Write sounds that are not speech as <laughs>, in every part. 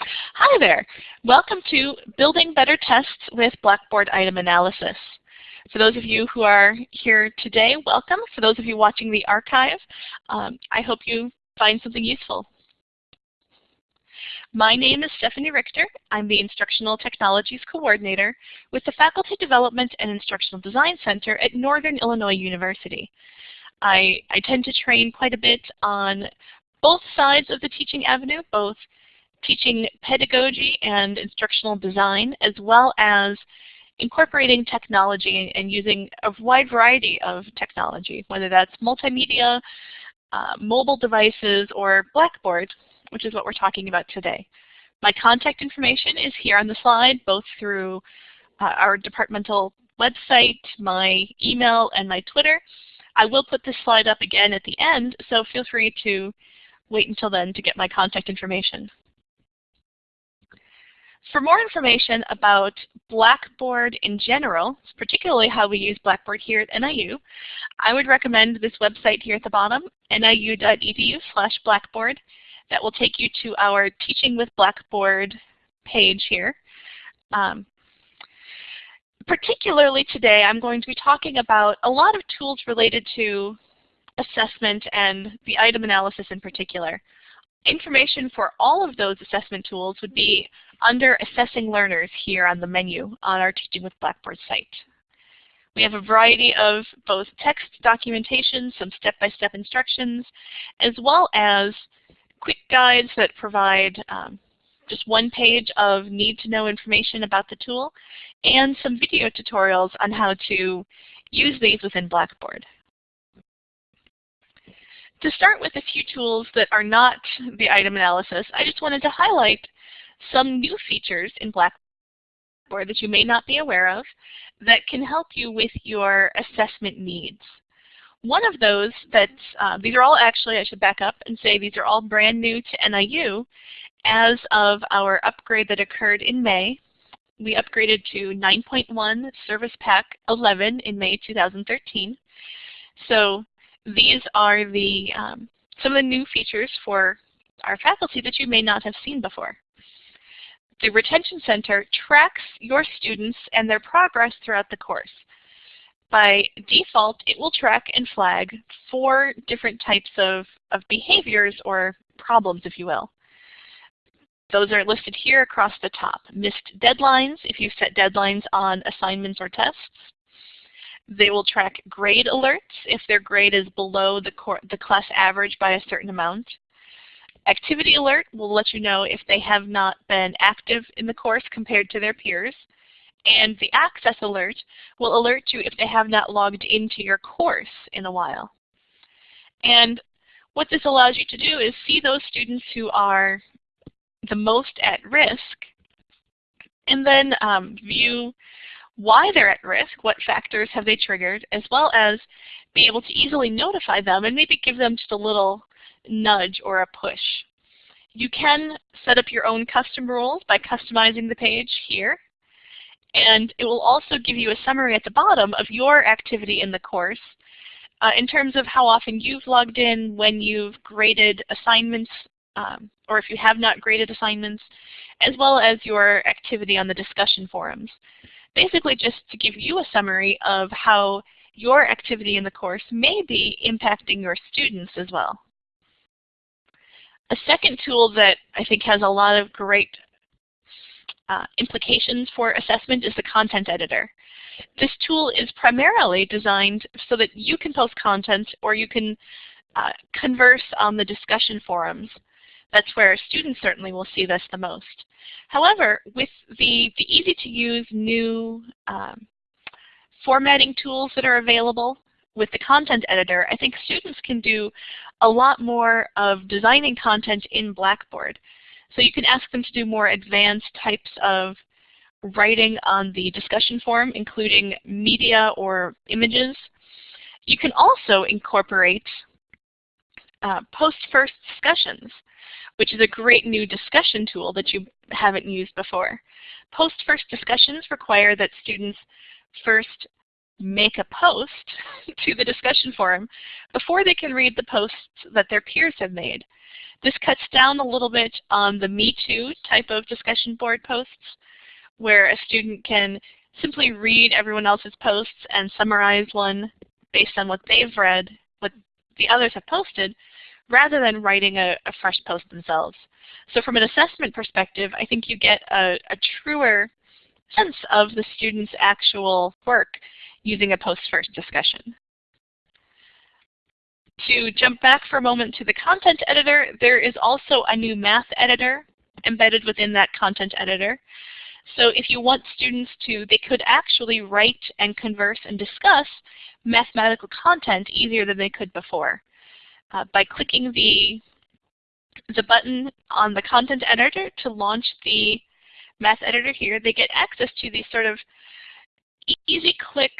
Hi there. Welcome to Building Better Tests with Blackboard Item Analysis. For those of you who are here today, welcome. For those of you watching the archive, um, I hope you find something useful. My name is Stephanie Richter. I'm the Instructional Technologies Coordinator with the Faculty Development and Instructional Design Center at Northern Illinois University. I, I tend to train quite a bit on both sides of the teaching avenue, both teaching pedagogy and instructional design, as well as incorporating technology and using a wide variety of technology, whether that's multimedia, uh, mobile devices, or Blackboard, which is what we're talking about today. My contact information is here on the slide, both through uh, our departmental website, my email, and my Twitter. I will put this slide up again at the end, so feel free to wait until then to get my contact information. For more information about Blackboard in general, particularly how we use Blackboard here at NIU, I would recommend this website here at the bottom, niu.edu slash blackboard. That will take you to our Teaching with Blackboard page here. Um, particularly today, I'm going to be talking about a lot of tools related to assessment and the item analysis in particular. Information for all of those assessment tools would be under Assessing Learners here on the menu on our Teaching with Blackboard site. We have a variety of both text documentation, some step-by-step -step instructions, as well as quick guides that provide um, just one page of need-to-know information about the tool, and some video tutorials on how to use these within Blackboard. To start with a few tools that are not the item analysis, I just wanted to highlight some new features in Blackboard that you may not be aware of that can help you with your assessment needs. One of those that, uh, these are all actually, I should back up and say these are all brand new to NIU as of our upgrade that occurred in May. We upgraded to 9.1 Service Pack 11 in May 2013. So these are the um, some of the new features for our faculty that you may not have seen before. The Retention Center tracks your students and their progress throughout the course. By default, it will track and flag four different types of, of behaviors or problems, if you will. Those are listed here across the top. Missed deadlines, if you set deadlines on assignments or tests. They will track grade alerts if their grade is below the, the class average by a certain amount. Activity alert will let you know if they have not been active in the course compared to their peers. And the access alert will alert you if they have not logged into your course in a while. And what this allows you to do is see those students who are the most at risk and then um, view why they're at risk, what factors have they triggered, as well as be able to easily notify them and maybe give them just a little nudge or a push. You can set up your own custom rules by customizing the page here. And it will also give you a summary at the bottom of your activity in the course uh, in terms of how often you've logged in, when you've graded assignments, um, or if you have not graded assignments, as well as your activity on the discussion forums basically just to give you a summary of how your activity in the course may be impacting your students as well. A second tool that I think has a lot of great uh, implications for assessment is the content editor. This tool is primarily designed so that you can post content or you can uh, converse on the discussion forums. That's where students certainly will see this the most. However, with the, the easy-to-use new um, formatting tools that are available with the content editor, I think students can do a lot more of designing content in Blackboard. So you can ask them to do more advanced types of writing on the discussion forum, including media or images. You can also incorporate uh, post-first discussions which is a great new discussion tool that you haven't used before. Post-first discussions require that students first make a post <laughs> to the discussion forum before they can read the posts that their peers have made. This cuts down a little bit on the Me Too type of discussion board posts where a student can simply read everyone else's posts and summarize one based on what they've read, what the others have posted, rather than writing a, a fresh post themselves. So from an assessment perspective, I think you get a, a truer sense of the student's actual work using a post-first discussion. To jump back for a moment to the content editor, there is also a new math editor embedded within that content editor. So if you want students to, they could actually write and converse and discuss mathematical content easier than they could before. Uh, by clicking the, the button on the content editor to launch the math editor here, they get access to these sort of easy click,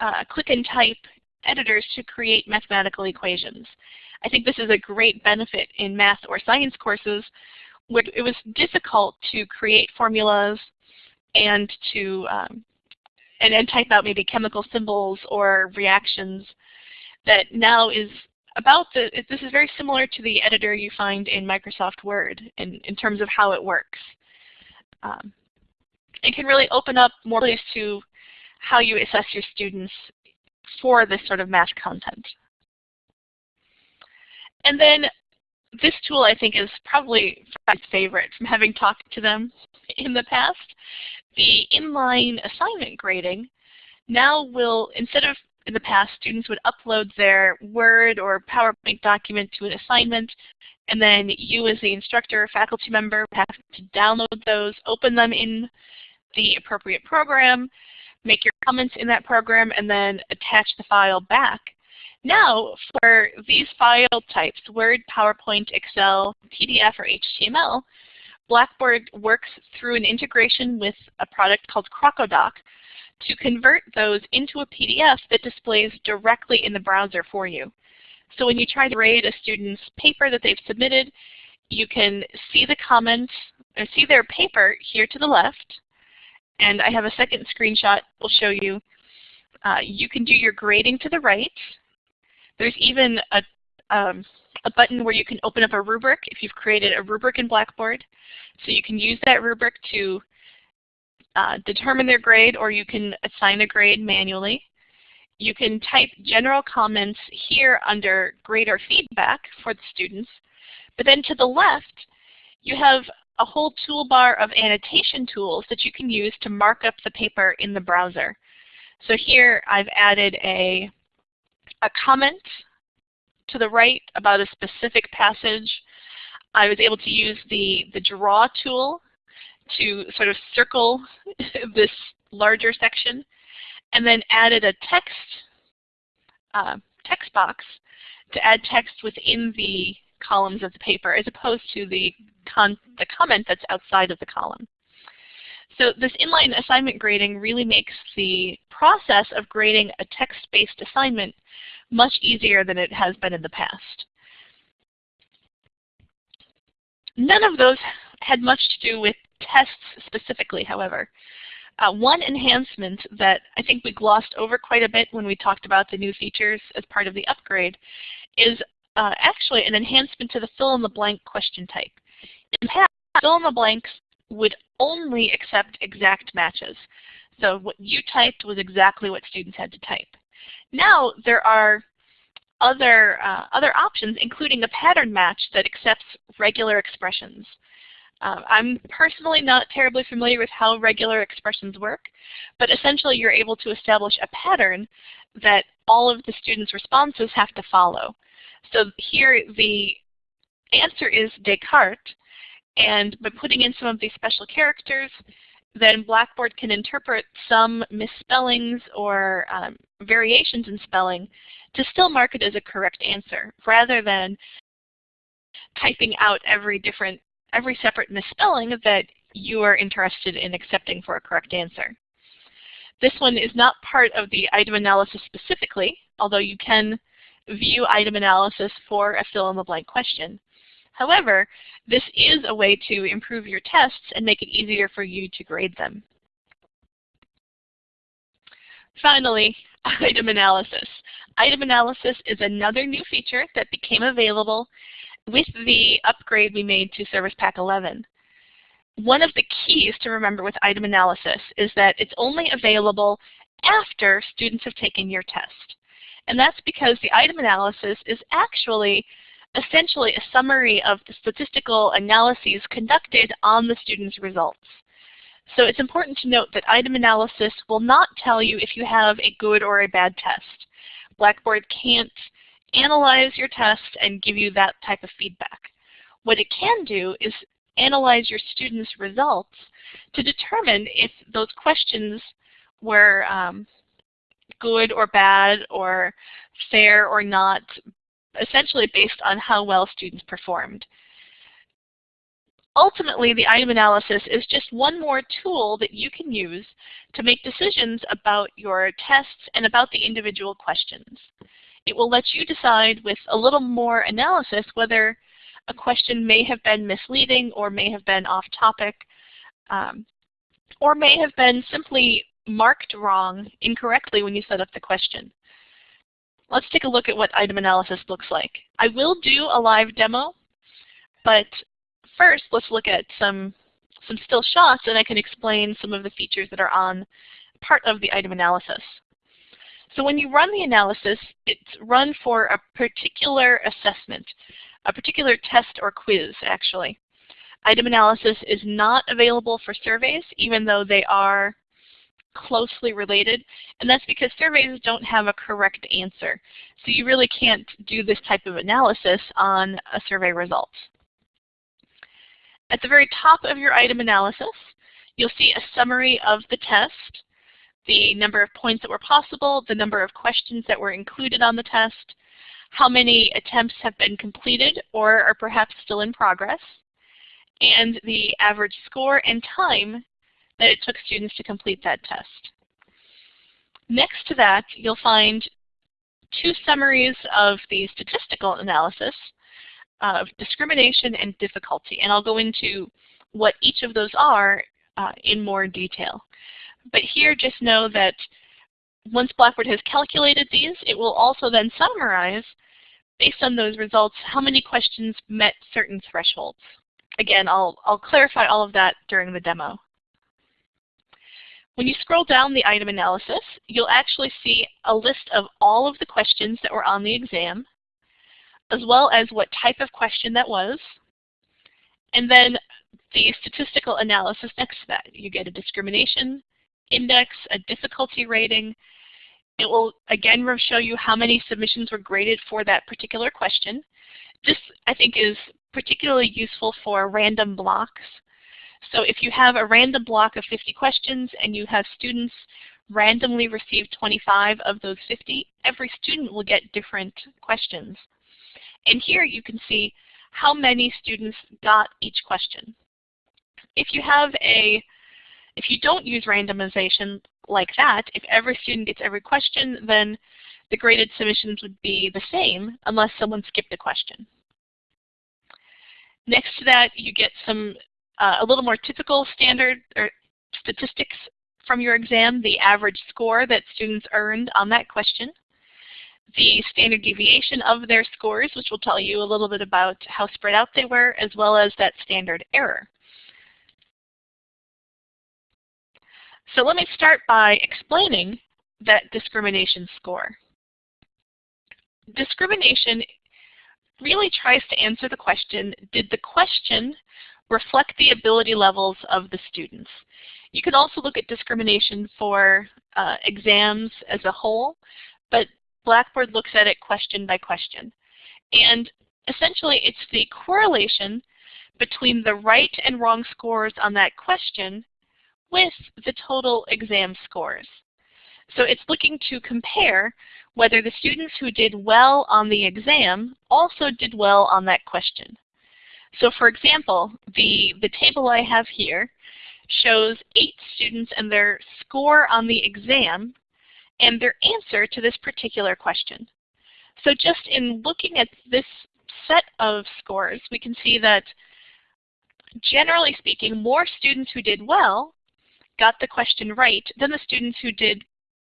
uh, click and type editors to create mathematical equations. I think this is a great benefit in math or science courses where it was difficult to create formulas and to um, and then type out maybe chemical symbols or reactions that now is about the, this is very similar to the editor you find in Microsoft Word in, in terms of how it works. Um, it can really open up more ways to how you assess your students for this sort of math content. And then this tool I think is probably my favorite from having talked to them in the past. The inline assignment grading now will, instead of in the past, students would upload their Word or PowerPoint document to an assignment, and then you as the instructor or faculty member have to download those, open them in the appropriate program, make your comments in that program, and then attach the file back. Now, for these file types, Word, PowerPoint, Excel, PDF, or HTML, Blackboard works through an integration with a product called Crocodoc to convert those into a PDF that displays directly in the browser for you. So when you try to grade a student's paper that they've submitted, you can see the comments, or see their paper here to the left, and I have a second screenshot will show you. Uh, you can do your grading to the right. There's even a, um, a button where you can open up a rubric if you've created a rubric in Blackboard. So you can use that rubric to uh, determine their grade or you can assign a grade manually. You can type general comments here under grade or feedback for the students. But then to the left, you have a whole toolbar of annotation tools that you can use to mark up the paper in the browser. So here I've added a, a comment to the right about a specific passage. I was able to use the, the draw tool to sort of circle <laughs> this larger section and then added a text uh, text box to add text within the columns of the paper as opposed to the, the comment that's outside of the column. So this inline assignment grading really makes the process of grading a text-based assignment much easier than it has been in the past. None of those had much to do with tests specifically, however. Uh, one enhancement that I think we glossed over quite a bit when we talked about the new features as part of the upgrade is uh, actually an enhancement to the fill-in-the-blank question type. In the past, fill-in-the-blanks would only accept exact matches. So what you typed was exactly what students had to type. Now there are other, uh, other options, including a pattern match that accepts regular expressions. Uh, I'm personally not terribly familiar with how regular expressions work, but essentially you're able to establish a pattern that all of the students' responses have to follow. So here the answer is Descartes, and by putting in some of these special characters, then Blackboard can interpret some misspellings or um, variations in spelling to still mark it as a correct answer, rather than typing out every different, every separate misspelling that you are interested in accepting for a correct answer. This one is not part of the item analysis specifically, although you can view item analysis for a fill-in-the-blank question. However, this is a way to improve your tests and make it easier for you to grade them. Finally, <laughs> item analysis. Item analysis is another new feature that became available with the upgrade we made to Service Pack 11. One of the keys to remember with item analysis is that it's only available after students have taken your test. And that's because the item analysis is actually essentially a summary of the statistical analyses conducted on the student's results. So it's important to note that item analysis will not tell you if you have a good or a bad test. Blackboard can't analyze your test and give you that type of feedback. What it can do is analyze your students' results to determine if those questions were um, good or bad or fair or not, essentially based on how well students performed. Ultimately, the item analysis is just one more tool that you can use to make decisions about your tests and about the individual questions. It will let you decide with a little more analysis whether a question may have been misleading or may have been off topic um, or may have been simply marked wrong incorrectly when you set up the question. Let's take a look at what item analysis looks like. I will do a live demo, but first let's look at some, some still shots and I can explain some of the features that are on part of the item analysis. So when you run the analysis, it's run for a particular assessment, a particular test or quiz actually. Item analysis is not available for surveys, even though they are closely related, and that's because surveys don't have a correct answer. So you really can't do this type of analysis on a survey result. At the very top of your item analysis, you'll see a summary of the test, the number of points that were possible, the number of questions that were included on the test, how many attempts have been completed or are perhaps still in progress, and the average score and time that it took students to complete that test. Next to that, you'll find two summaries of the statistical analysis of discrimination and difficulty, and I'll go into what each of those are uh, in more detail. But here just know that once Blackboard has calculated these, it will also then summarize, based on those results, how many questions met certain thresholds. Again, I'll, I'll clarify all of that during the demo. When you scroll down the item analysis, you'll actually see a list of all of the questions that were on the exam, as well as what type of question that was, and then the statistical analysis next to that. You get a discrimination index, a difficulty rating. It will again show you how many submissions were graded for that particular question. This, I think, is particularly useful for random blocks so if you have a random block of 50 questions and you have students randomly receive 25 of those 50, every student will get different questions. And here you can see how many students got each question. If you have a, if you don't use randomization like that, if every student gets every question, then the graded submissions would be the same unless someone skipped a question. Next to that, you get some uh, a little more typical standard or statistics from your exam, the average score that students earned on that question, the standard deviation of their scores, which will tell you a little bit about how spread out they were, as well as that standard error. So let me start by explaining that discrimination score. Discrimination really tries to answer the question, did the question reflect the ability levels of the students. You can also look at discrimination for uh, exams as a whole, but Blackboard looks at it question by question. And essentially it's the correlation between the right and wrong scores on that question with the total exam scores. So it's looking to compare whether the students who did well on the exam also did well on that question. So for example, the, the table I have here shows eight students and their score on the exam and their answer to this particular question. So just in looking at this set of scores, we can see that generally speaking, more students who did well got the question right than the students who did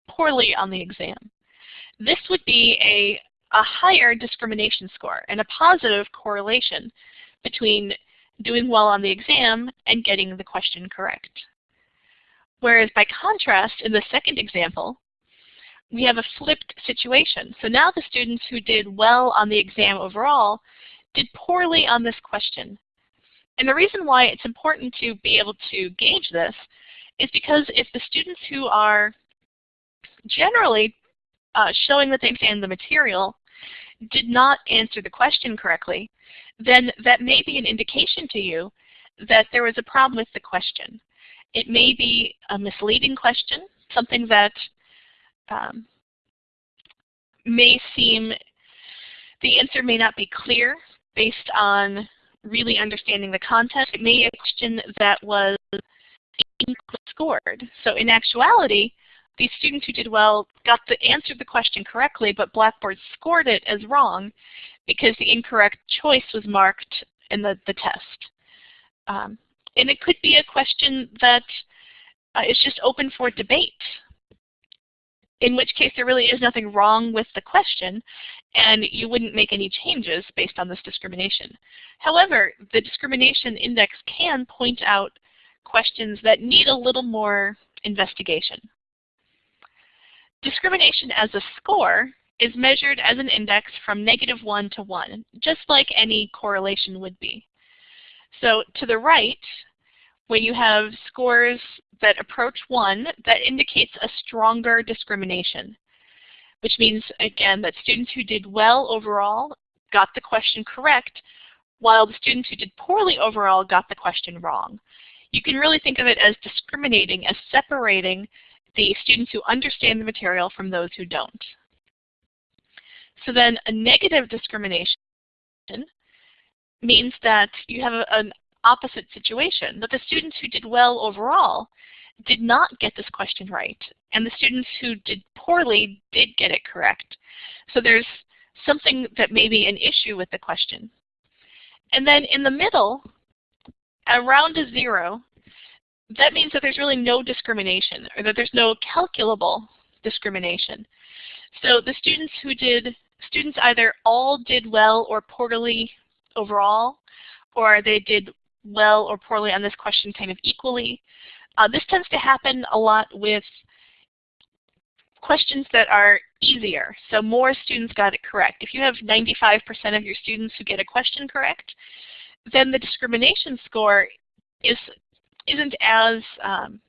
poorly on the exam. This would be a, a higher discrimination score and a positive correlation between doing well on the exam and getting the question correct. Whereas by contrast, in the second example, we have a flipped situation. So now the students who did well on the exam overall did poorly on this question. And the reason why it's important to be able to gauge this is because if the students who are generally uh, showing that they understand the material did not answer the question correctly, then that may be an indication to you that there was a problem with the question. It may be a misleading question, something that um, may seem, the answer may not be clear based on really understanding the content. It may be a question that was scored. So in actuality, these students who did well got the answer the question correctly, but Blackboard scored it as wrong because the incorrect choice was marked in the, the test. Um, and it could be a question that uh, is just open for debate, in which case there really is nothing wrong with the question, and you wouldn't make any changes based on this discrimination. However, the discrimination index can point out questions that need a little more investigation. Discrimination as a score is measured as an index from negative 1 to 1, just like any correlation would be. So to the right, when you have scores that approach 1, that indicates a stronger discrimination, which means, again, that students who did well overall got the question correct, while the students who did poorly overall got the question wrong. You can really think of it as discriminating, as separating the students who understand the material from those who don't. So then a negative discrimination means that you have an opposite situation, that the students who did well overall did not get this question right, and the students who did poorly did get it correct. So there's something that may be an issue with the question. And then in the middle, around a zero, that means that there's really no discrimination or that there's no calculable discrimination. So the students who did, students either all did well or poorly overall, or they did well or poorly on this question kind of equally. Uh, this tends to happen a lot with questions that are easier. So more students got it correct. If you have 95% of your students who get a question correct, then the discrimination score is isn't as um,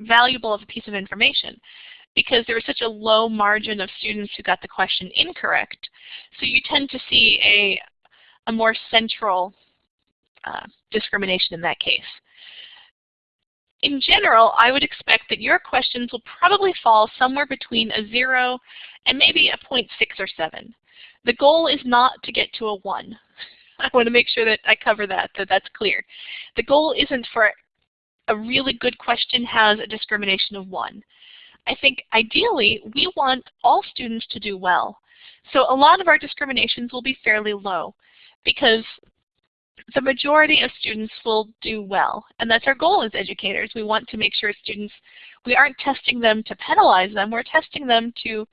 valuable of a piece of information because there was such a low margin of students who got the question incorrect. So you tend to see a, a more central uh, discrimination in that case. In general, I would expect that your questions will probably fall somewhere between a 0 and maybe a 0.6 or 7. The goal is not to get to a 1. <laughs> I want to make sure that I cover that, that that's clear. The goal isn't for a really good question has a discrimination of 1. I think ideally we want all students to do well. So a lot of our discriminations will be fairly low because the majority of students will do well. And that's our goal as educators. We want to make sure students, we aren't testing them to penalize them, we're testing them to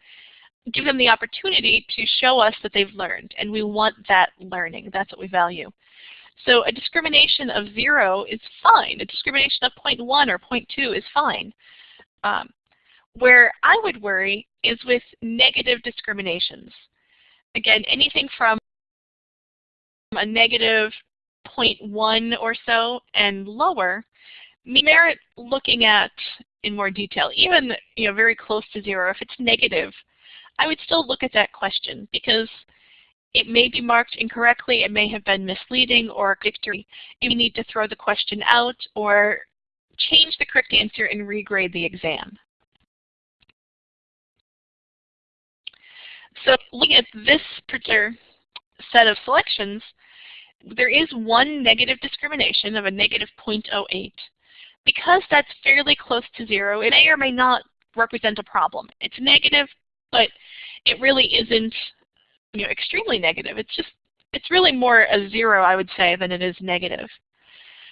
give them the opportunity to show us that they've learned. And we want that learning. That's what we value. So a discrimination of 0 is fine. A discrimination of 0.1 or 0.2 is fine. Um, where I would worry is with negative discriminations. Again, anything from a negative 0.1 or so and lower merit looking at in more detail. Even you know, very close to zero, if it's negative, I would still look at that question because it may be marked incorrectly, it may have been misleading or victory. You need to throw the question out or change the correct answer and regrade the exam. So looking at this particular set of selections, there is one negative discrimination of a negative 0.08. Because that's fairly close to zero, it may or may not represent a problem. It's negative, but it really isn't you know, extremely negative. It's just, it's really more a zero, I would say, than it is negative.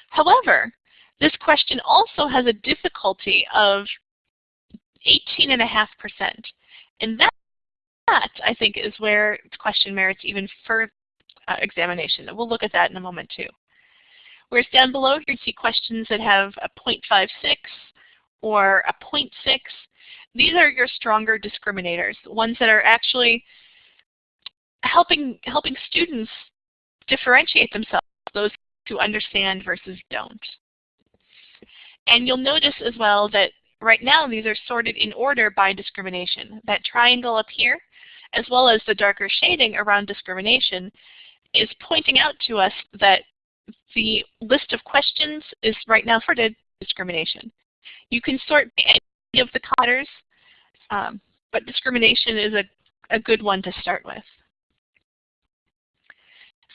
However, this question also has a difficulty of 18.5%. And that, that, I think, is where the question merits even further uh, examination. And we'll look at that in a moment too. Whereas down below you see questions that have a 0.56 or a 0.6. These are your stronger discriminators, ones that are actually helping, helping students differentiate themselves, those who understand versus don't. And you'll notice as well that right now these are sorted in order by discrimination. That triangle up here, as well as the darker shading around discrimination, is pointing out to us that the list of questions is right now sorted discrimination. You can sort any of the letters, um, but discrimination is a, a good one to start with.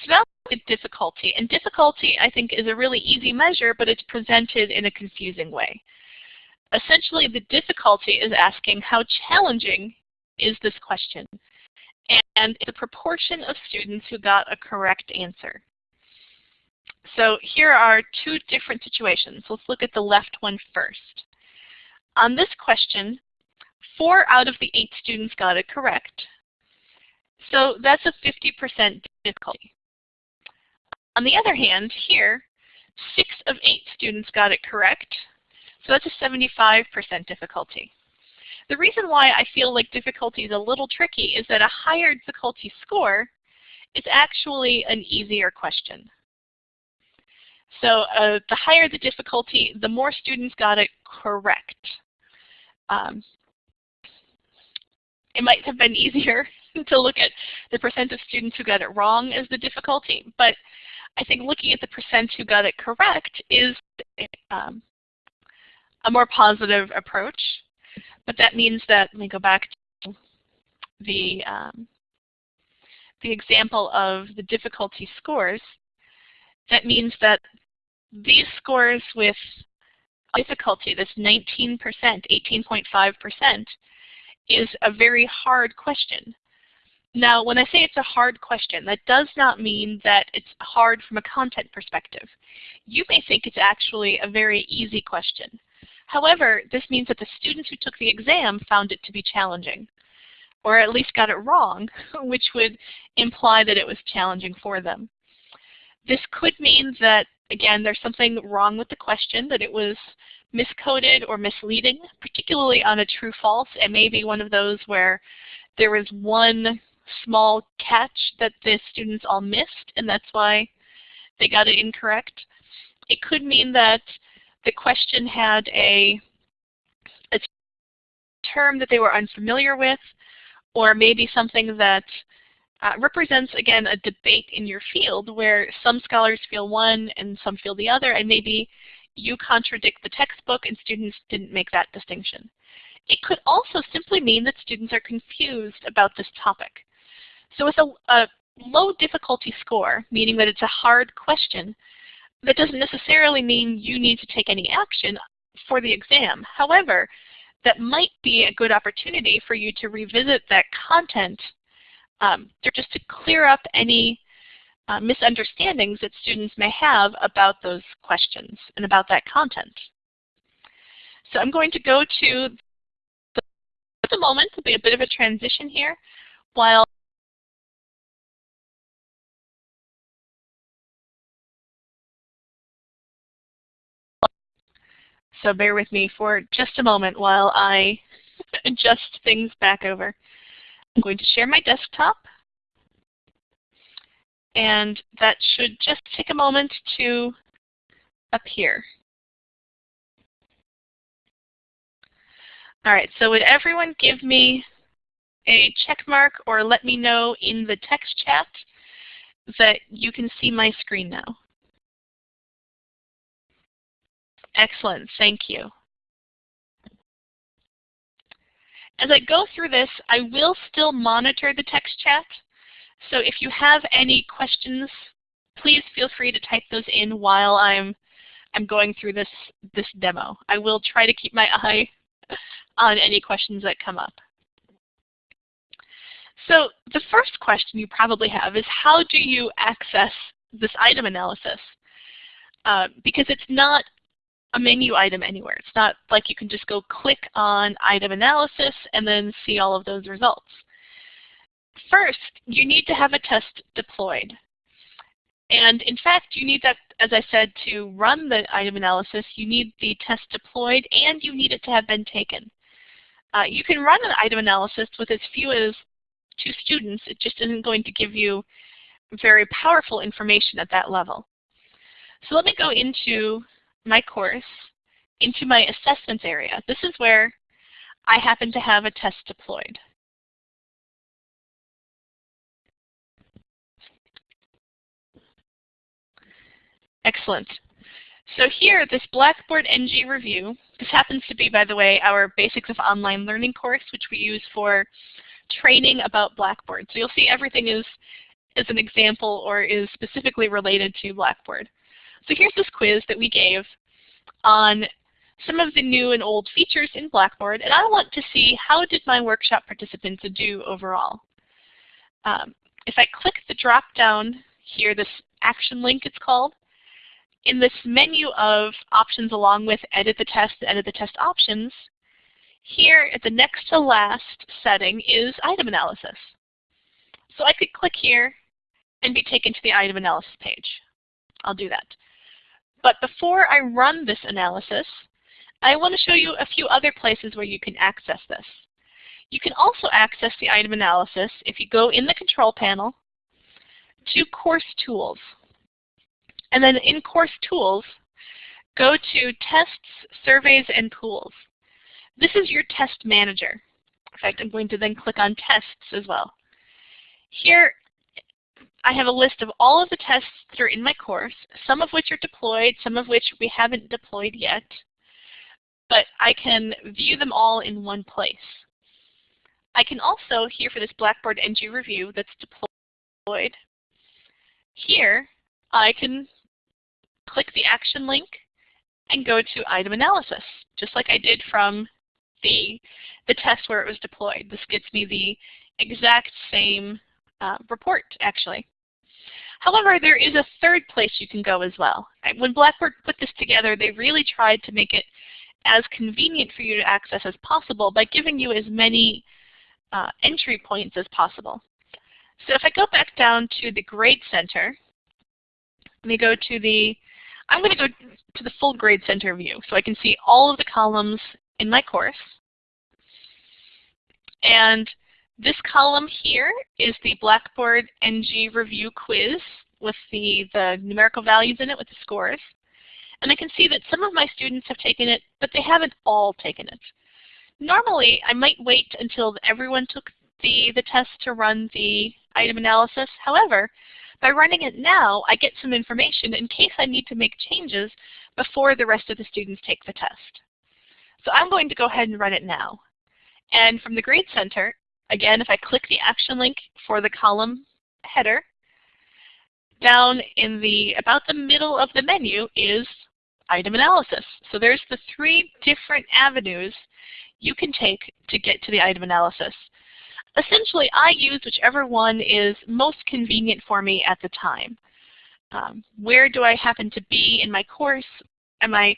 So now with difficulty. And difficulty, I think, is a really easy measure, but it's presented in a confusing way. Essentially, the difficulty is asking how challenging is this question? And the proportion of students who got a correct answer. So here are two different situations. Let's look at the left one first. On this question, four out of the eight students got it correct. So that's a 50% difficulty. On the other hand, here, six of eight students got it correct. So that's a 75% difficulty. The reason why I feel like difficulty is a little tricky is that a higher difficulty score is actually an easier question. So uh, the higher the difficulty, the more students got it correct. Um, it might have been easier <laughs> to look at the percent of students who got it wrong as the difficulty, but I think looking at the percent who got it correct is um, a more positive approach. But that means that, let me go back to the, um, the example of the difficulty scores. That means that these scores with difficulty, this 19%, 18.5%, is a very hard question. Now, when I say it's a hard question, that does not mean that it's hard from a content perspective. You may think it's actually a very easy question. However, this means that the students who took the exam found it to be challenging, or at least got it wrong, <laughs> which would imply that it was challenging for them. This could mean that, again, there's something wrong with the question, that it was miscoded or misleading, particularly on a true-false. It may be one of those where there was one small catch that the students all missed, and that's why they got it incorrect. It could mean that the question had a, a term that they were unfamiliar with, or maybe something that uh, represents, again, a debate in your field where some scholars feel one and some feel the other, and maybe you contradict the textbook and students didn't make that distinction. It could also simply mean that students are confused about this topic. So with a, a low difficulty score, meaning that it's a hard question, that doesn't necessarily mean you need to take any action for the exam. However, that might be a good opportunity for you to revisit that content um, just to clear up any uh, misunderstandings that students may have about those questions and about that content. So I'm going to go to the, at the moment, there'll be a bit of a transition here while So bear with me for just a moment while I <laughs> adjust things back over. I'm going to share my desktop. And that should just take a moment to appear. All right, so would everyone give me a check mark or let me know in the text chat that you can see my screen now? Excellent, thank you. As I go through this, I will still monitor the text chat. So if you have any questions, please feel free to type those in while I'm I'm going through this this demo. I will try to keep my eye <laughs> on any questions that come up. So the first question you probably have is how do you access this item analysis? Uh, because it's not a menu item anywhere. It's not like you can just go click on item analysis and then see all of those results. First, you need to have a test deployed. And in fact, you need that, as I said, to run the item analysis, you need the test deployed and you need it to have been taken. Uh, you can run an item analysis with as few as two students. It just isn't going to give you very powerful information at that level. So let me go into my course, into my assessments area. This is where I happen to have a test deployed. Excellent. So here, this Blackboard NG review, this happens to be, by the way, our Basics of Online Learning course, which we use for training about Blackboard. So you'll see everything is, is an example or is specifically related to Blackboard. So here's this quiz that we gave on some of the new and old features in Blackboard, and I want to see how did my workshop participants do overall. Um, if I click the drop down here, this action link it's called, in this menu of options along with edit the test, edit the test options, here at the next to last setting is item analysis. So I could click here and be taken to the item analysis page. I'll do that. But before I run this analysis, I want to show you a few other places where you can access this. You can also access the item analysis if you go in the control panel to Course Tools. And then in Course Tools, go to Tests, Surveys, and Pools. This is your test manager. In fact, I'm going to then click on Tests as well. Here, I have a list of all of the tests that are in my course, some of which are deployed, some of which we haven't deployed yet. But I can view them all in one place. I can also, here for this Blackboard NG review that's deployed, here I can click the action link and go to item analysis, just like I did from the, the test where it was deployed. This gets me the exact same uh, report, actually. However, there is a third place you can go as well. When Blackboard put this together, they really tried to make it as convenient for you to access as possible by giving you as many uh, entry points as possible. So if I go back down to the Grade Center, let me go to the I'm going to go to the full grade center view so I can see all of the columns in my course. And this column here is the Blackboard NG review quiz with the, the numerical values in it with the scores. And I can see that some of my students have taken it, but they haven't all taken it. Normally, I might wait until everyone took the, the test to run the item analysis. However, by running it now, I get some information in case I need to make changes before the rest of the students take the test. So I'm going to go ahead and run it now. And from the Grade Center, again, if I click the action link for the column header, down in the about the middle of the menu is item analysis. So there's the three different avenues you can take to get to the item analysis essentially I use whichever one is most convenient for me at the time. Um, where do I happen to be in my course? Am I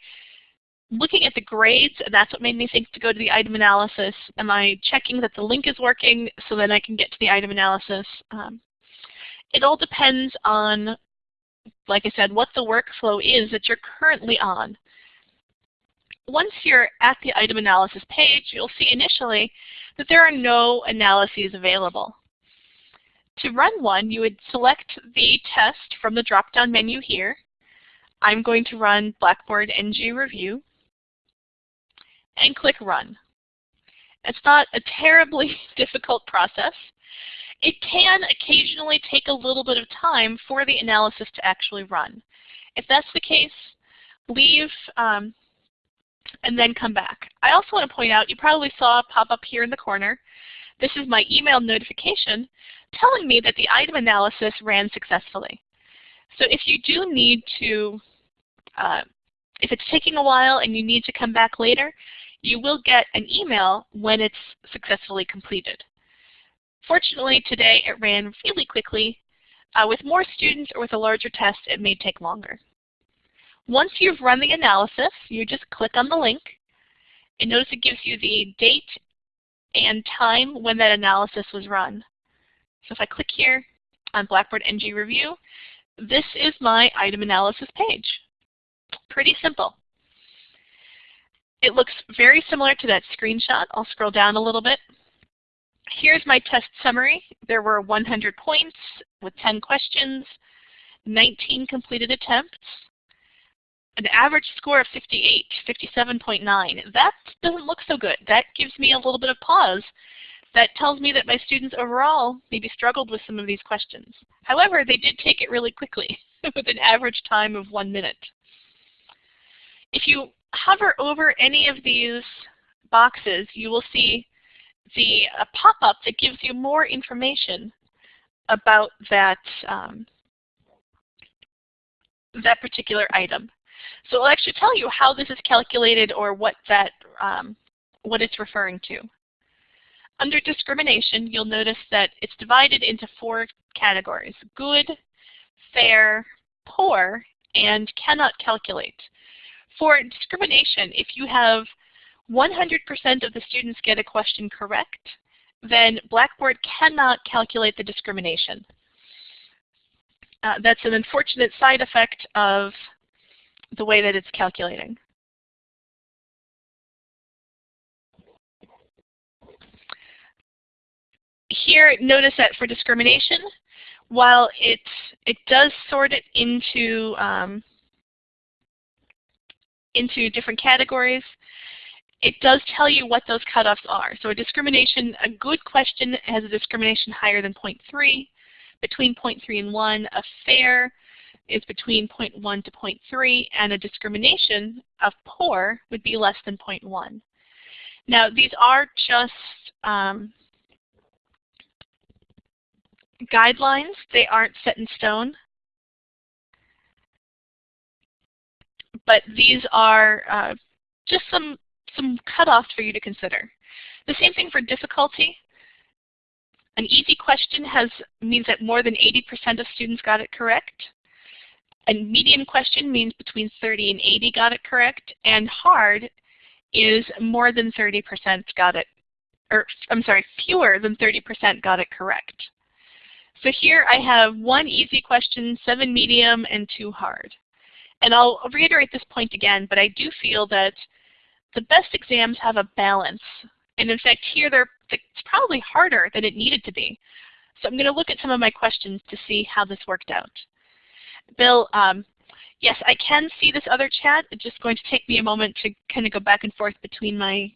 looking at the grades that's what made me think to go to the item analysis? Am I checking that the link is working so that I can get to the item analysis? Um, it all depends on, like I said, what the workflow is that you're currently on. Once you're at the item analysis page, you'll see initially that there are no analyses available. To run one, you would select the test from the drop-down menu here. I'm going to run Blackboard NG Review and click Run. It's not a terribly <laughs> difficult process. It can occasionally take a little bit of time for the analysis to actually run. If that's the case, leave um, and then come back. I also want to point out, you probably saw a pop up here in the corner, this is my email notification telling me that the item analysis ran successfully. So if you do need to, uh, if it's taking a while and you need to come back later, you will get an email when it's successfully completed. Fortunately, today it ran really quickly. Uh, with more students or with a larger test, it may take longer. Once you've run the analysis, you just click on the link, and notice it gives you the date and time when that analysis was run. So if I click here on Blackboard NG Review, this is my item analysis page. Pretty simple. It looks very similar to that screenshot. I'll scroll down a little bit. Here's my test summary. There were 100 points with 10 questions, 19 completed attempts, an average score of 58, 57.9. That doesn't look so good. That gives me a little bit of pause. That tells me that my students overall maybe struggled with some of these questions. However, they did take it really quickly <laughs> with an average time of one minute. If you hover over any of these boxes, you will see the pop-up that gives you more information about that, um, that particular item. So it'll actually tell you how this is calculated or what that um, what it's referring to. Under discrimination, you'll notice that it's divided into four categories, good, fair, poor, and cannot calculate. For discrimination, if you have 100% of the students get a question correct, then Blackboard cannot calculate the discrimination. Uh, that's an unfortunate side effect of the way that it's calculating. Here, notice that for discrimination, while it, it does sort it into, um, into different categories, it does tell you what those cutoffs are. So a discrimination, a good question has a discrimination higher than 0.3, between 0.3 and 1. A fair is between 0.1 to 0.3, and a discrimination of poor would be less than 0.1. Now, these are just um, guidelines. They aren't set in stone. But these are uh, just some, some cutoffs for you to consider. The same thing for difficulty. An easy question has means that more than 80% of students got it correct. A medium question means between 30 and 80 got it correct, and hard is more than 30% got it, or I'm sorry, fewer than 30% got it correct. So here I have one easy question, seven medium, and two hard. And I'll reiterate this point again, but I do feel that the best exams have a balance. And in fact, here they're, it's probably harder than it needed to be. So I'm going to look at some of my questions to see how this worked out. Bill, um, yes, I can see this other chat. It's just going to take me a moment to kind of go back and forth between my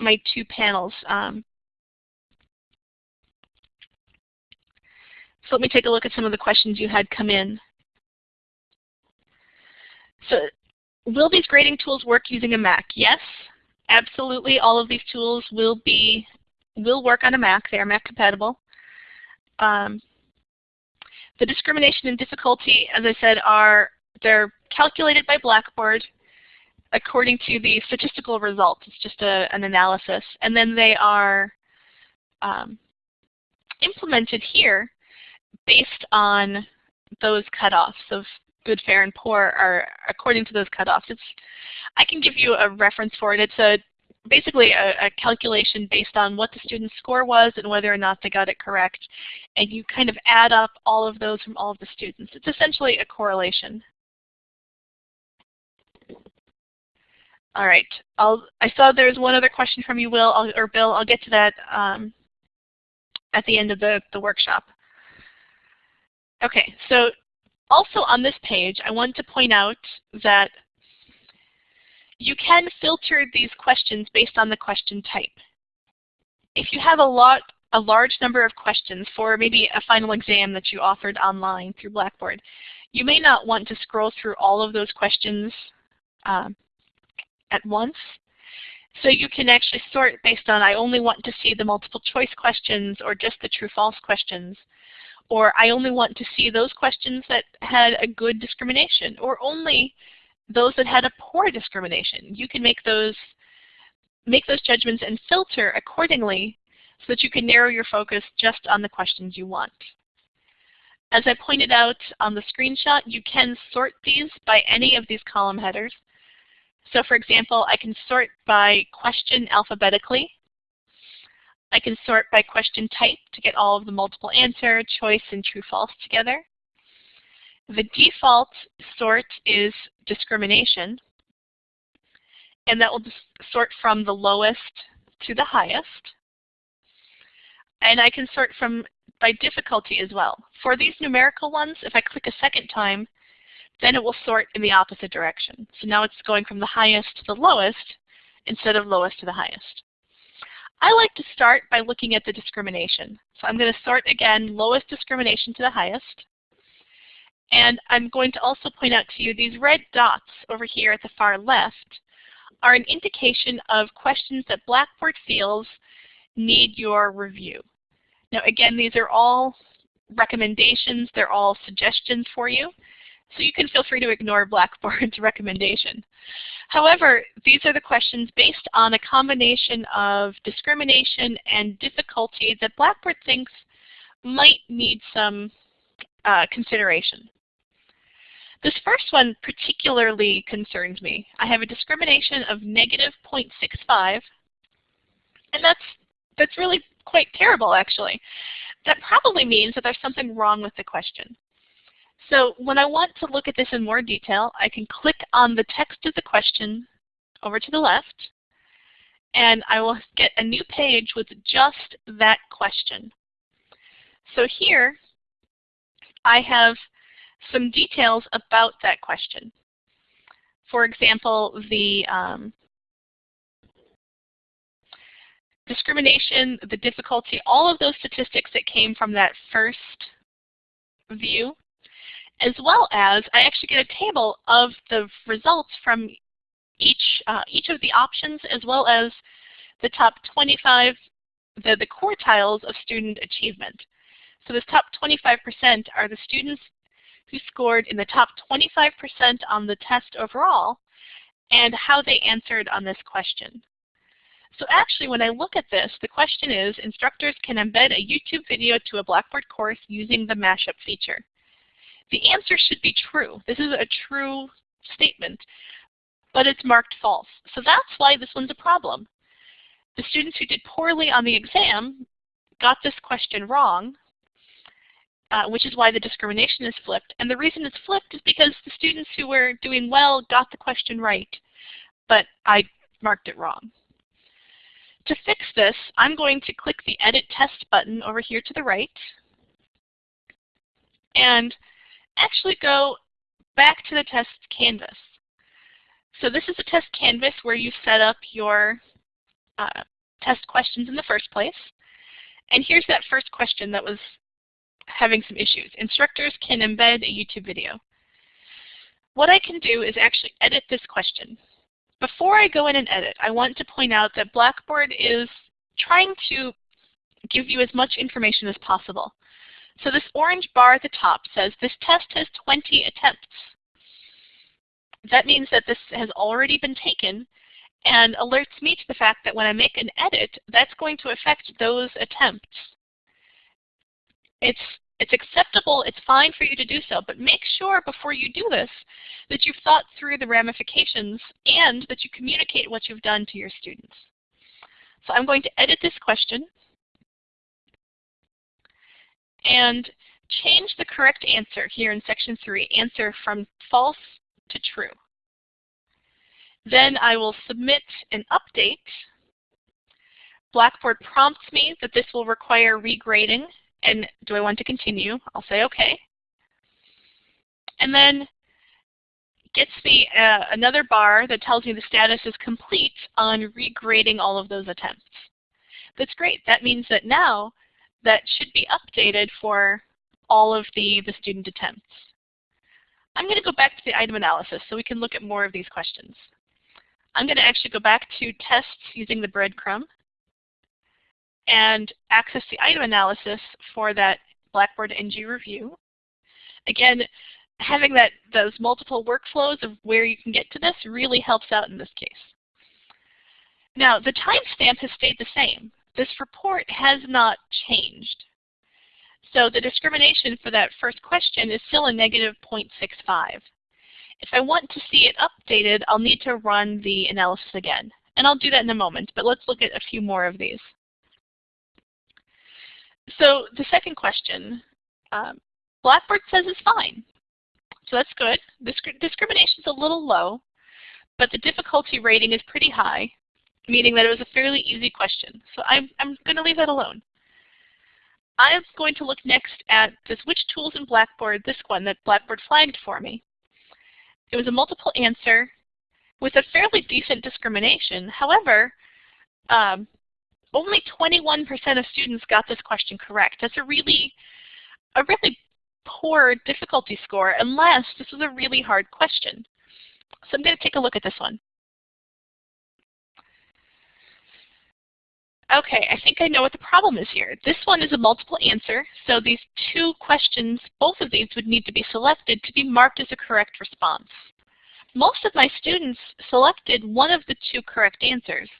my two panels. Um, so let me take a look at some of the questions you had come in. So will these grading tools work using a Mac? Yes, absolutely. All of these tools will be will work on a Mac. They are Mac compatible. Um, the discrimination and difficulty, as I said, are they're calculated by Blackboard according to the statistical results. It's just a, an analysis. And then they are um, implemented here based on those cutoffs of good, fair, and poor are according to those cutoffs. It's, I can give you a reference for it. It's a basically a, a, calculation based on what the student's score was and whether or not they got it correct. And you kind of add up all of those from all of the students. It's essentially a correlation. All right. I'll, I saw there's one other question from you, Will, I'll, or Bill. I'll get to that um, at the end of the, the workshop. Okay, so also on this page, I want to point out that you can filter these questions based on the question type. If you have a lot, a large number of questions for maybe a final exam that you offered online through Blackboard, you may not want to scroll through all of those questions um, at once. So you can actually sort based on I only want to see the multiple choice questions or just the true-false questions. Or I only want to see those questions that had a good discrimination or only those that had a poor discrimination. You can make those make those judgments and filter accordingly so that you can narrow your focus just on the questions you want. As I pointed out on the screenshot, you can sort these by any of these column headers. So for example, I can sort by question alphabetically. I can sort by question type to get all of the multiple answer, choice, and true-false together. The default sort is discrimination, and that will sort from the lowest to the highest. And I can sort from by difficulty as well. For these numerical ones, if I click a second time, then it will sort in the opposite direction. So now it's going from the highest to the lowest instead of lowest to the highest. I like to start by looking at the discrimination. So I'm going to sort again lowest discrimination to the highest. And I'm going to also point out to you these red dots over here at the far left are an indication of questions that Blackboard feels need your review. Now again, these are all recommendations, they're all suggestions for you, so you can feel free to ignore Blackboard's <laughs> recommendation. However, these are the questions based on a combination of discrimination and difficulty that Blackboard thinks might need some uh, consideration. This first one particularly concerns me. I have a discrimination of negative 0.65, and that's, that's really quite terrible actually. That probably means that there's something wrong with the question. So when I want to look at this in more detail, I can click on the text of the question over to the left, and I will get a new page with just that question. So here, I have some details about that question. For example, the um, discrimination, the difficulty, all of those statistics that came from that first view, as well as I actually get a table of the results from each, uh, each of the options as well as the top 25, the, the quartiles of student achievement. So this top 25% are the students who scored in the top 25% on the test overall and how they answered on this question. So actually, when I look at this, the question is, instructors can embed a YouTube video to a Blackboard course using the mashup feature. The answer should be true. This is a true statement, but it's marked false. So that's why this one's a problem. The students who did poorly on the exam got this question wrong, uh, which is why the discrimination is flipped. And the reason it's flipped is because the students who were doing well got the question right, but I marked it wrong. To fix this, I'm going to click the Edit Test button over here to the right and actually go back to the test canvas. So this is a test canvas where you set up your uh, test questions in the first place. And here's that first question that was having some issues. Instructors can embed a YouTube video. What I can do is actually edit this question. Before I go in and edit, I want to point out that Blackboard is trying to give you as much information as possible. So this orange bar at the top says this test has 20 attempts. That means that this has already been taken and alerts me to the fact that when I make an edit, that's going to affect those attempts. It's, it's acceptable, it's fine for you to do so, but make sure before you do this that you've thought through the ramifications and that you communicate what you've done to your students. So I'm going to edit this question and change the correct answer here in section 3, answer from false to true. Then I will submit an update. Blackboard prompts me that this will require regrading and do I want to continue? I'll say OK. And then gets me uh, another bar that tells me the status is complete on regrading all of those attempts. That's great. That means that now that should be updated for all of the, the student attempts. I'm going to go back to the item analysis so we can look at more of these questions. I'm going to actually go back to tests using the breadcrumb and access the item analysis for that Blackboard NG review. Again, having that those multiple workflows of where you can get to this really helps out in this case. Now, the timestamp has stayed the same. This report has not changed. So the discrimination for that first question is still a negative 0.65. If I want to see it updated, I'll need to run the analysis again. And I'll do that in a moment, but let's look at a few more of these. So the second question, um, Blackboard says is fine. So that's good. Disc discrimination is a little low, but the difficulty rating is pretty high, meaning that it was a fairly easy question. So I'm, I'm going to leave that alone. I'm going to look next at this which tools in Blackboard, this one that Blackboard flagged for me. It was a multiple answer with a fairly decent discrimination. However, um, only 21% of students got this question correct. That's a really, a really poor difficulty score unless this was a really hard question. So I'm going to take a look at this one. Okay, I think I know what the problem is here. This one is a multiple answer, so these two questions, both of these would need to be selected to be marked as a correct response. Most of my students selected one of the two correct answers,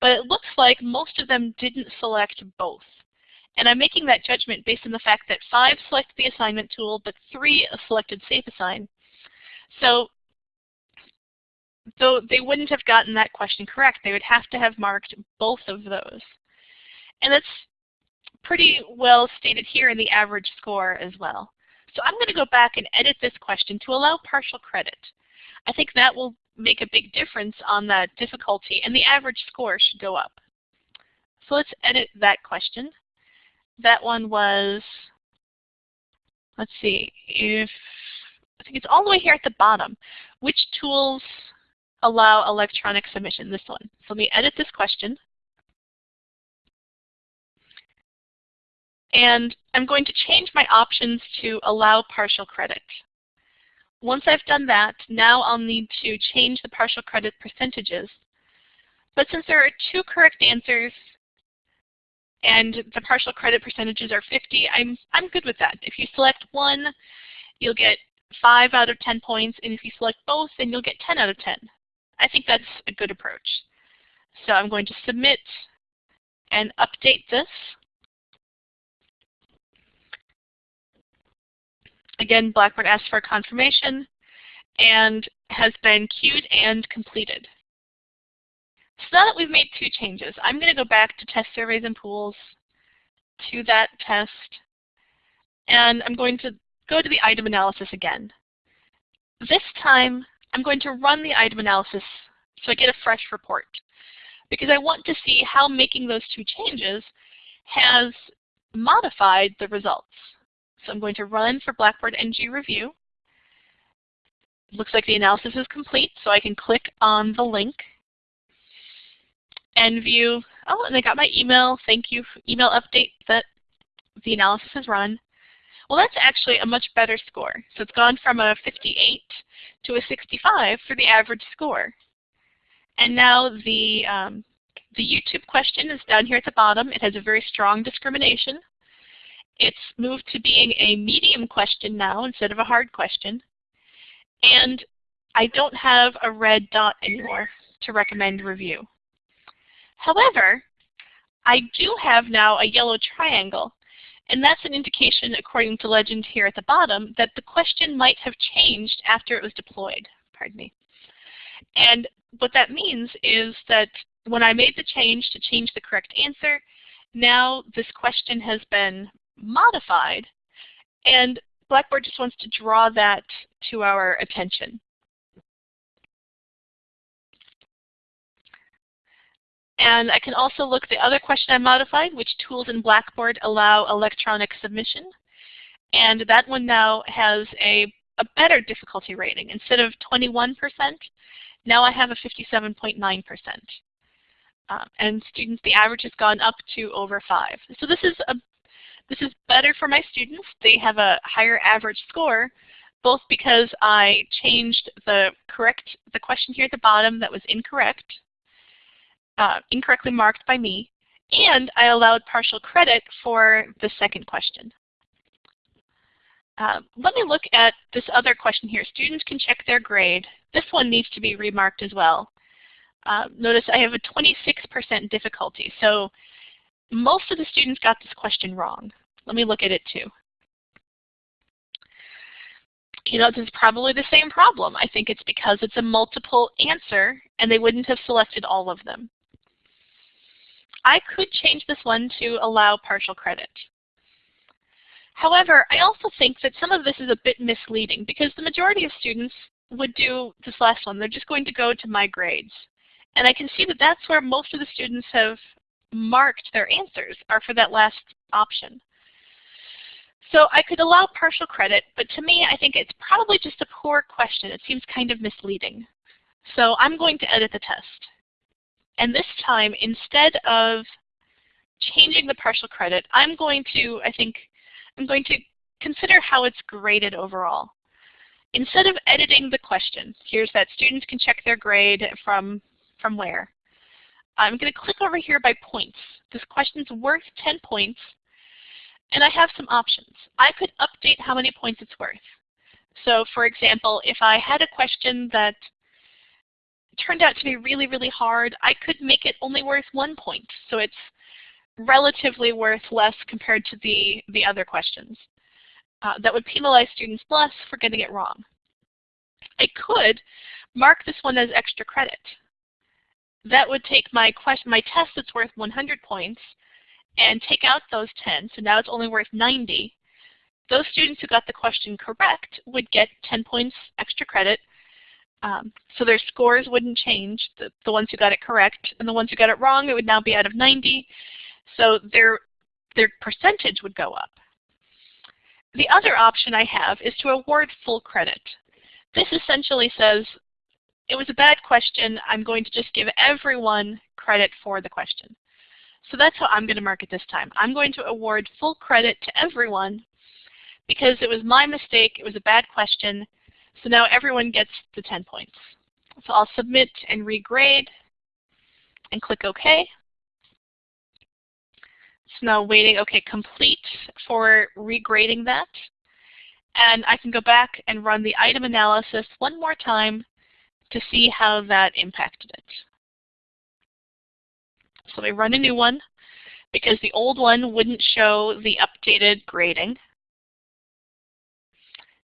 but it looks like most of them didn't select both. And I'm making that judgment based on the fact that five selected the assignment tool, but three selected Safe Assign. So they wouldn't have gotten that question correct, they would have to have marked both of those. And that's pretty well stated here in the average score as well. So I'm going to go back and edit this question to allow partial credit. I think that will make a big difference on the difficulty, and the average score should go up. So let's edit that question. That one was, let's see, if I think it's all the way here at the bottom. Which tools allow electronic submission? This one. So let me edit this question. And I'm going to change my options to allow partial credit. Once I've done that, now I'll need to change the partial credit percentages. But since there are two correct answers and the partial credit percentages are 50, I'm, I'm good with that. If you select one, you'll get 5 out of 10 points, and if you select both, then you'll get 10 out of 10. I think that's a good approach. So I'm going to submit and update this. Again, Blackboard asks for confirmation and has been queued and completed. So now that we've made two changes, I'm going to go back to test surveys and pools to that test, and I'm going to go to the item analysis again. This time, I'm going to run the item analysis so I get a fresh report because I want to see how making those two changes has modified the results. So I'm going to run for Blackboard NG Review. looks like the analysis is complete, so I can click on the link and view, oh, and I got my email, thank you, email update that the analysis has run. Well, that's actually a much better score. So it's gone from a 58 to a 65 for the average score. And now the, um, the YouTube question is down here at the bottom. It has a very strong discrimination. It's moved to being a medium question now instead of a hard question. And I don't have a red dot anymore to recommend review. However, I do have now a yellow triangle. And that's an indication, according to legend here at the bottom, that the question might have changed after it was deployed. Pardon me. And what that means is that when I made the change to change the correct answer, now this question has been modified, and Blackboard just wants to draw that to our attention. And I can also look at the other question I modified, which tools in Blackboard allow electronic submission. And that one now has a, a better difficulty rating. Instead of 21%, now I have a 57.9%. Um, and students, the average has gone up to over 5. So this is a this is better for my students. They have a higher average score, both because I changed the correct the question here at the bottom that was incorrect, uh, incorrectly marked by me, and I allowed partial credit for the second question. Uh, let me look at this other question here. Students can check their grade. This one needs to be remarked as well. Uh, notice I have a 26% difficulty. So most of the students got this question wrong. Let me look at it too. You know, this is probably the same problem. I think it's because it's a multiple answer and they wouldn't have selected all of them. I could change this one to allow partial credit. However, I also think that some of this is a bit misleading because the majority of students would do this last one. They're just going to go to my grades. And I can see that that's where most of the students have marked their answers are for that last option. So I could allow partial credit, but to me I think it's probably just a poor question. It seems kind of misleading. So I'm going to edit the test. And this time, instead of changing the partial credit, I'm going to, I think, I'm going to consider how it's graded overall. Instead of editing the question, here's that students can check their grade from, from where. I'm going to click over here by points. This question's worth 10 points, and I have some options. I could update how many points it's worth. So for example, if I had a question that turned out to be really, really hard, I could make it only worth one point. So it's relatively worth less compared to the, the other questions. Uh, that would penalize students less for getting it wrong. I could mark this one as extra credit. That would take my question, my test that's worth 100 points and take out those 10, so now it's only worth 90. Those students who got the question correct would get 10 points extra credit um, so their scores wouldn't change, the, the ones who got it correct, and the ones who got it wrong, it would now be out of 90. So their, their percentage would go up. The other option I have is to award full credit. This essentially says, it was a bad question, I'm going to just give everyone credit for the question. So that's how I'm going to mark it this time. I'm going to award full credit to everyone because it was my mistake, it was a bad question, so now everyone gets the 10 points. So I'll submit and regrade and click OK. So now waiting, OK, complete for regrading that. And I can go back and run the item analysis one more time to see how that impacted it. So we run a new one because the old one wouldn't show the updated grading.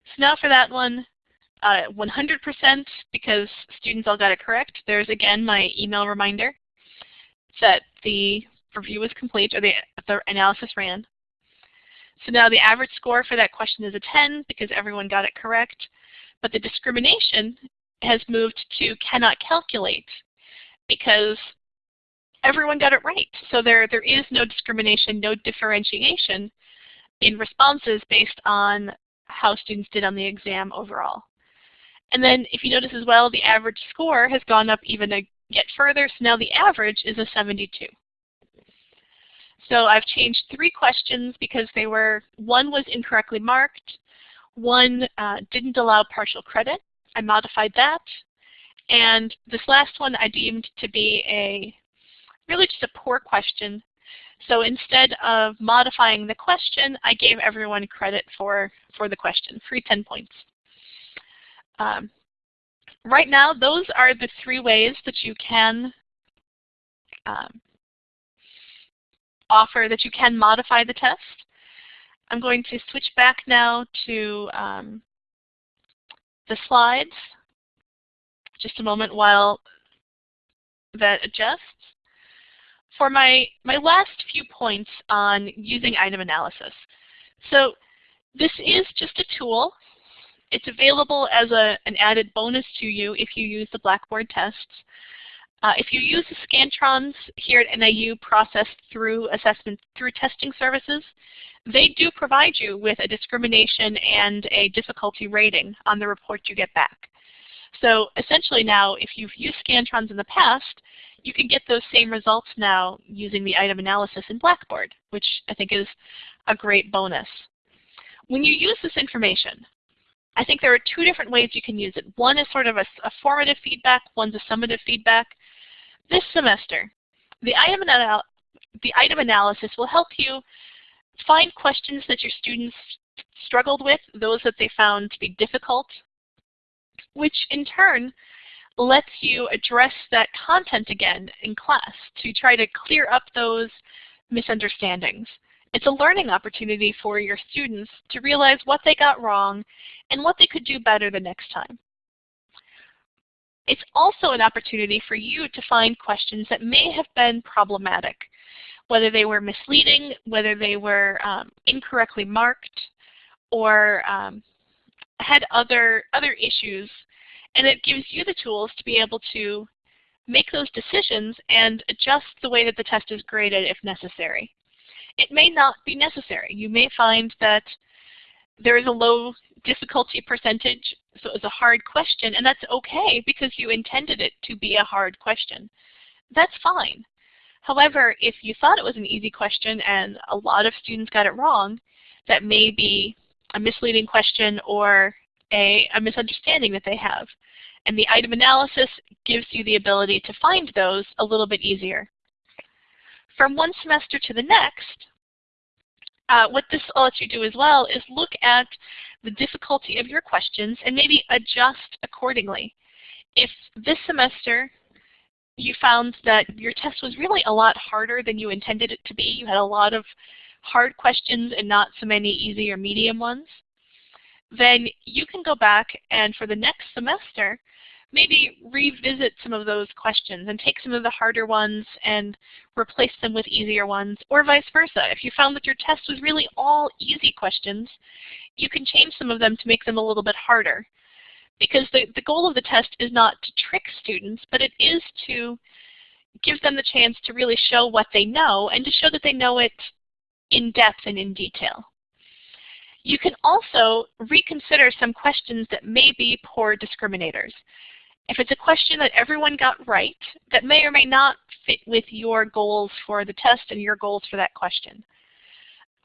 So now for that one, 100% uh, because students all got it correct. There's again my email reminder that the review was complete or the, the analysis ran. So now the average score for that question is a 10 because everyone got it correct. But the discrimination has moved to cannot calculate because everyone got it right. So there, there is no discrimination, no differentiation in responses based on how students did on the exam overall. And then if you notice as well, the average score has gone up even a yet further, so now the average is a 72. So I've changed three questions because they were, one was incorrectly marked, one uh, didn't allow partial credit. I modified that. And this last one I deemed to be a really just a poor question. So instead of modifying the question, I gave everyone credit for, for the question, free 10 points. Um, right now, those are the three ways that you can um, offer, that you can modify the test. I'm going to switch back now to um, the slides. Just a moment while that adjusts. For my, my last few points on using item analysis. So this is just a tool it's available as a, an added bonus to you if you use the Blackboard tests. Uh, if you use the Scantrons here at NIU processed through assessment through testing services, they do provide you with a discrimination and a difficulty rating on the report you get back. So essentially now, if you've used Scantrons in the past, you can get those same results now using the item analysis in Blackboard, which I think is a great bonus. When you use this information, I think there are two different ways you can use it. One is sort of a, a formative feedback, one's a summative feedback. This semester, the item, the item analysis will help you find questions that your students struggled with, those that they found to be difficult, which in turn lets you address that content again in class to try to clear up those misunderstandings It's a learning opportunity for your students to realize what they got wrong and what they could do better the next time. It's also an opportunity for you to find questions that may have been problematic, whether they were misleading, whether they were um, incorrectly marked, or um, had other, other issues. And it gives you the tools to be able to make those decisions and adjust the way that the test is graded if necessary. It may not be necessary. You may find that there is a low difficulty percentage, so it's a hard question, and that's okay because you intended it to be a hard question. That's fine. However, if you thought it was an easy question and a lot of students got it wrong, that may be a misleading question or a, a misunderstanding that they have. And the item analysis gives you the ability to find those a little bit easier. From one semester to the next, uh, what this lets you do as well is look at the difficulty of your questions and maybe adjust accordingly. If this semester you found that your test was really a lot harder than you intended it to be, you had a lot of hard questions and not so many easy or medium ones, then you can go back and for the next semester, maybe revisit some of those questions and take some of the harder ones and replace them with easier ones, or vice versa. If you found that your test was really all easy questions, you can change some of them to make them a little bit harder. Because the, the goal of the test is not to trick students, but it is to give them the chance to really show what they know and to show that they know it in depth and in detail. You can also reconsider some questions that may be poor discriminators. If it's a question that everyone got right, that may or may not fit with your goals for the test and your goals for that question.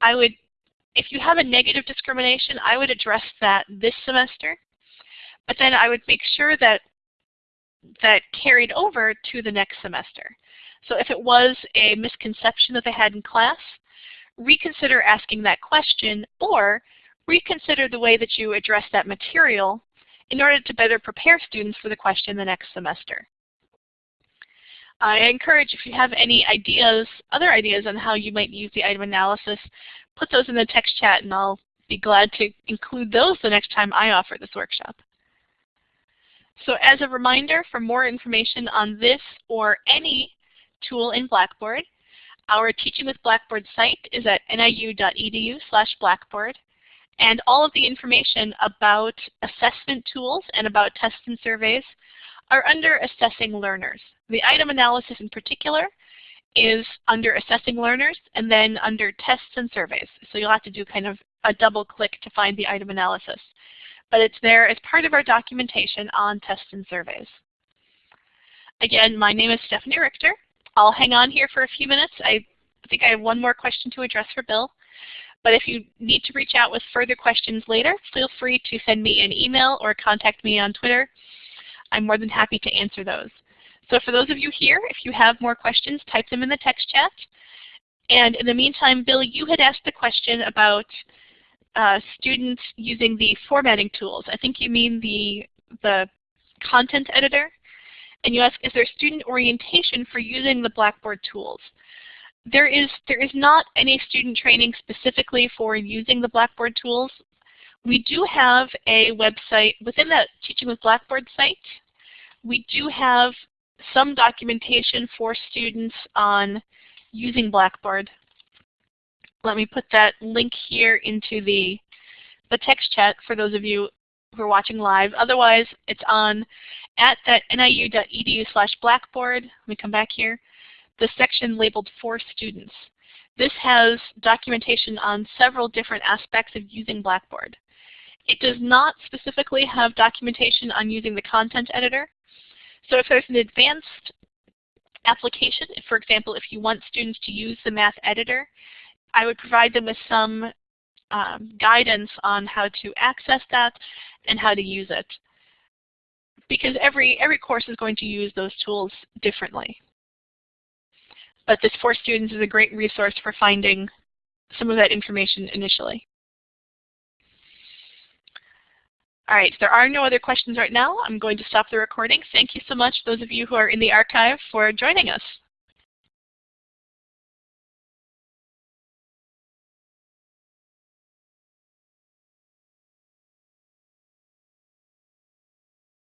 I would, if you have a negative discrimination, I would address that this semester, but then I would make sure that that carried over to the next semester. So if it was a misconception that they had in class, reconsider asking that question or reconsider the way that you address that material in order to better prepare students for the question the next semester. I encourage if you have any ideas, other ideas on how you might use the item analysis, put those in the text chat and I'll be glad to include those the next time I offer this workshop. So as a reminder, for more information on this or any tool in Blackboard, our Teaching with Blackboard site is at niu.edu slash blackboard. And all of the information about assessment tools and about tests and surveys are under Assessing Learners. The item analysis in particular is under Assessing Learners and then under Tests and Surveys. So you'll have to do kind of a double click to find the item analysis. But it's there as part of our documentation on tests and surveys. Again, my name is Stephanie Richter. I'll hang on here for a few minutes. I think I have one more question to address for Bill. But if you need to reach out with further questions later, feel free to send me an email or contact me on Twitter. I'm more than happy to answer those. So for those of you here, if you have more questions, type them in the text chat. And in the meantime, Bill, you had asked the question about uh, students using the formatting tools. I think you mean the, the content editor. And you ask, is there student orientation for using the Blackboard tools? There is, there is not any student training specifically for using the Blackboard tools. We do have a website within that Teaching with Blackboard site. We do have some documentation for students on using Blackboard. Let me put that link here into the, the text chat for those of you who are watching live. Otherwise, it's on at that niu.edu slash blackboard. Let me come back here the section labeled for students. This has documentation on several different aspects of using Blackboard. It does not specifically have documentation on using the content editor. So if there's an advanced application, for example, if you want students to use the math editor, I would provide them with some um, guidance on how to access that and how to use it. Because every, every course is going to use those tools differently. But this For Students is a great resource for finding some of that information initially. All right, there are no other questions right now. I'm going to stop the recording. Thank you so much, those of you who are in the archive, for joining us.